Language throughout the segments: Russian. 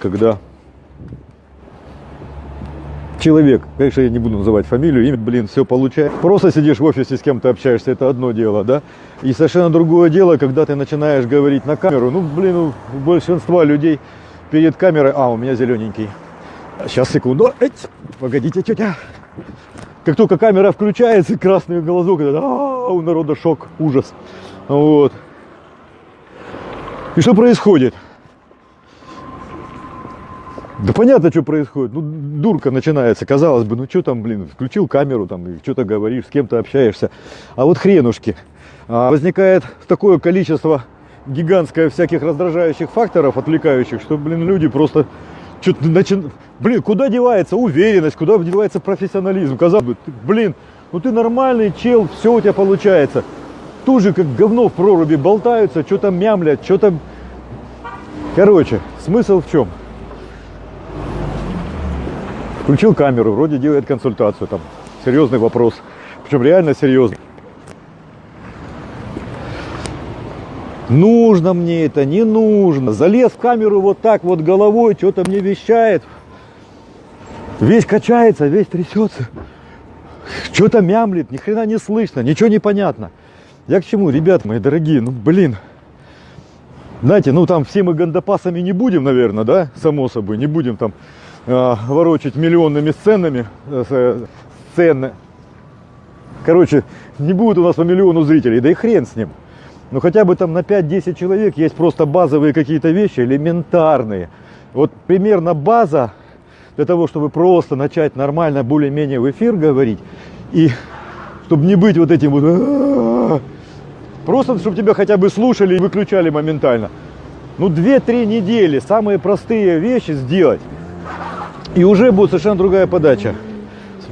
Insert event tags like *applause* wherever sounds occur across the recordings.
когда человек, конечно, я не буду называть фамилию, имя, блин, все получает. Просто сидишь в офисе с кем-то общаешься, это одно дело, да? И совершенно другое дело, когда ты начинаешь говорить на камеру. Ну, блин, у большинства людей перед камерой... А, у меня зелененький. Сейчас, секунду. Эть, погодите, тетя. Как только камера включается, красный глазок, это, а, у народа шок, ужас. Вот. И что происходит? Да понятно, что происходит. Ну, дурка начинается, казалось бы, ну что там, блин, включил камеру, там, что-то говоришь, с кем-то общаешься. А вот хренушки. А, возникает такое количество гигантское всяких раздражающих факторов, отвлекающих, что, блин, люди просто что-то начинают... Блин, куда девается уверенность, куда девается профессионализм? Казалось бы, ты, блин, ну ты нормальный чел, все у тебя получается. Тут же как говно в проруби болтаются, что-то мямлят, что-то... Короче, смысл в чем? Включил камеру, вроде делает консультацию, там серьезный вопрос, причем реально серьезный. Нужно мне это, не нужно. Залез в камеру вот так вот головой, что-то мне вещает. Весь качается, весь трясется. Что-то мямлит, ни хрена не слышно, ничего не понятно. Я к чему, ребят мои дорогие, ну блин. Знаете, ну там все мы гандапасами не будем, наверное, да, само собой, не будем там ворочать миллионными сценами, э, сцены. Короче, не будет у нас по миллиону зрителей, да и хрен с ним. Но хотя бы там на 5-10 человек есть просто базовые какие-то вещи, элементарные. Вот примерно база для того, чтобы просто начать нормально, более-менее в эфир говорить. И чтобы не быть вот этим вот... Просто, чтобы тебя хотя бы слушали и выключали моментально. Ну, 2-3 недели самые простые вещи сделать. И уже будет совершенно другая подача.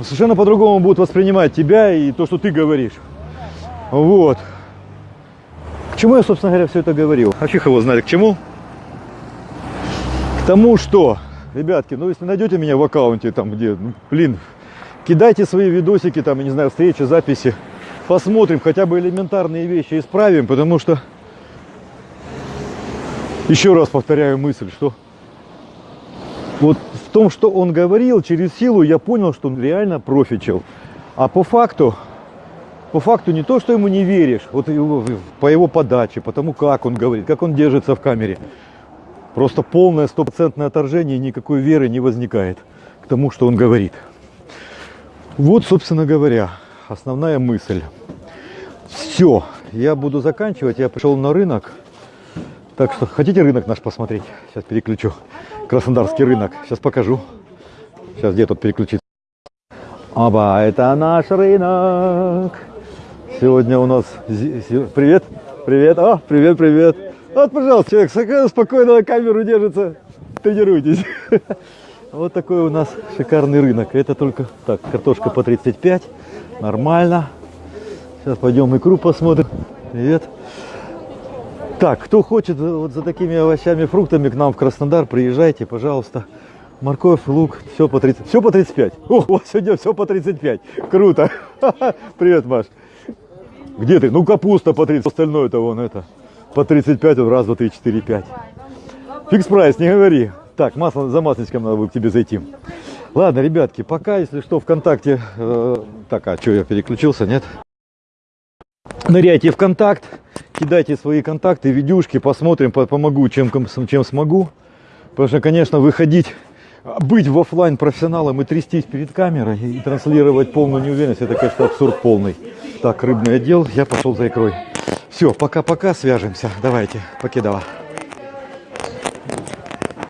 Совершенно по-другому будут воспринимать тебя и то, что ты говоришь. Вот. К чему я, собственно говоря, все это говорил? А фиг его знали, к чему? К тому, что, ребятки, ну если найдете меня в аккаунте, там где, ну, блин, кидайте свои видосики, там, я не знаю, встречи, записи. Посмотрим, хотя бы элементарные вещи исправим, потому что, еще раз повторяю мысль, что вот в том, что он говорил, через силу я понял, что он реально профичил. А по факту, по факту не то, что ему не веришь, вот его, по его подаче, по тому, как он говорит, как он держится в камере. Просто полное стопроцентное отторжение, никакой веры не возникает к тому, что он говорит. Вот, собственно говоря, основная мысль. Все, я буду заканчивать, я пришел на рынок. Так что, хотите рынок наш посмотреть? Сейчас переключу. Краснодарский рынок. Сейчас покажу. Сейчас где тут переключить? Оба, это наш рынок. Сегодня у нас... Привет, привет, о, привет, привет. Вот, пожалуйста, человек спокойно на камеру держится. Тренируйтесь. *laughs* Вот такой у нас шикарный рынок. Это только... Так, картошка по 35. Нормально. Сейчас пойдем икру посмотрим. Привет. Так, кто хочет вот за такими овощами, фруктами к нам в Краснодар, приезжайте, пожалуйста. Морковь, лук, все по 30, все по 35. О, у вас сегодня все по 35. Круто. *laughs* Привет, Маш. Где ты? Ну, капуста по 30, остальное-то вон это. По 35, вот раз, два, три, четыре, пять. Фикс прайс, не говори. Так, масло, за масличком надо будет к тебе зайти. Ладно, ребятки, пока, если что, ВКонтакте... Э, так, а что, я переключился, нет? Ныряйте в контакт, кидайте свои контакты, видюшки, посмотрим, помогу, чем, чем смогу. Потому что, конечно, выходить, быть в офлайн профессионалом и трястись перед камерой и транслировать полную неуверенность, это, конечно, абсурд полный. Так, рыбный отдел, я пошел за икрой. Все, пока-пока, свяжемся. Давайте, покидала.